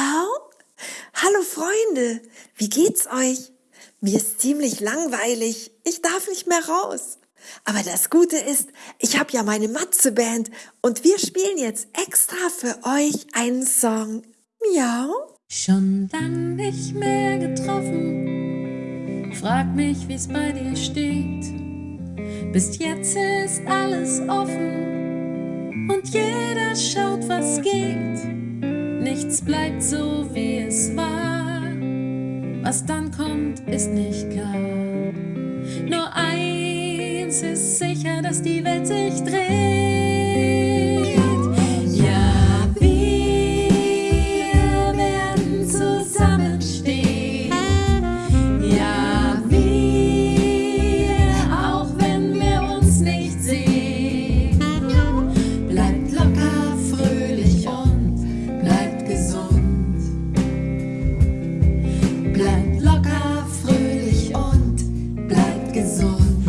Miau. Hallo Freunde, wie geht's euch? Mir ist ziemlich langweilig. Ich darf nicht mehr raus. Aber das Gute ist, ich habe ja meine Matze-Band und wir spielen jetzt extra für euch einen Song. Miau. Schon lang nicht mehr getroffen. Frag mich, wie's bei dir steht. Bis jetzt ist alles offen und jeder schaut, was geht. Nichts bleibt so, wie es war. Was dann kommt, ist nicht klar. on.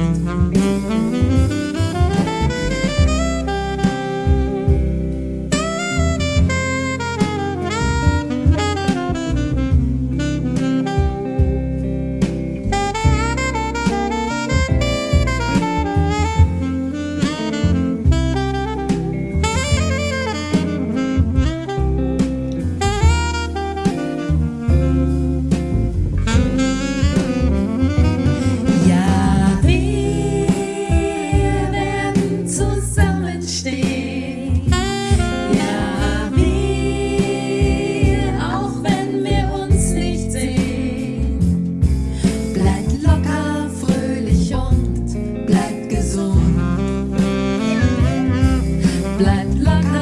Let love.